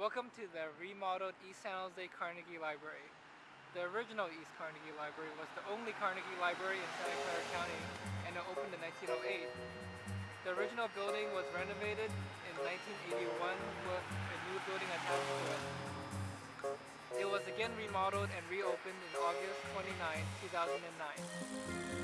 Welcome to the remodeled East San Jose Carnegie Library. The original East Carnegie Library was the only Carnegie Library in Santa Clara County and it opened in 1908. The original building was renovated in 1981 with a new building attached to it. It was again remodeled and reopened in August 29, 2009.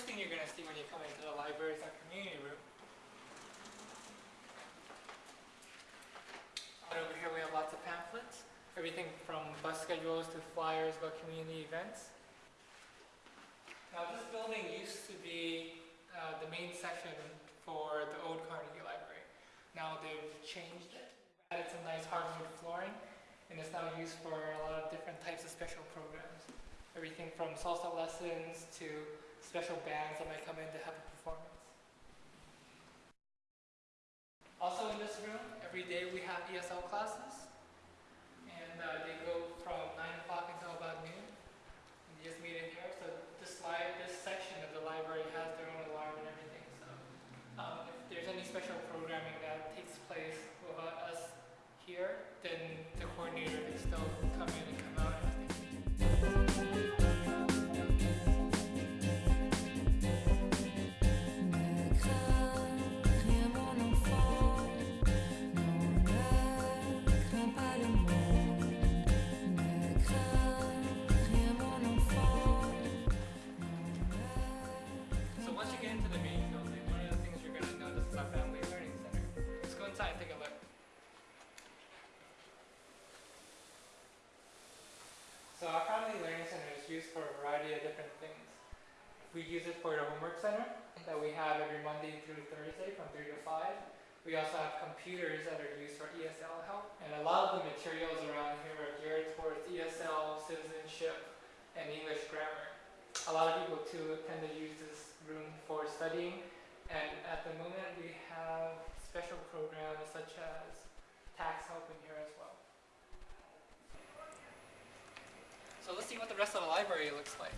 First thing you're going to see when you come into the library is our community room. Over here we have lots of pamphlets, everything from bus schedules to flyers about community events. Now this building used to be uh, the main section for the old Carnegie Library. Now they've changed it, added some nice hardwood flooring, and it's now used for a lot of different types of special programs. Everything from salsa lessons to special bands that might come in to have a performance. We use it for the homework center that we have every Monday through Thursday from 3 to 5. We also have computers that are used for ESL help. And a lot of the materials around here are geared towards ESL, citizenship, and English grammar. A lot of people too tend to use this room for studying. And at the moment we have special programs such as tax help in here as well. So let's see what the rest of the library looks like.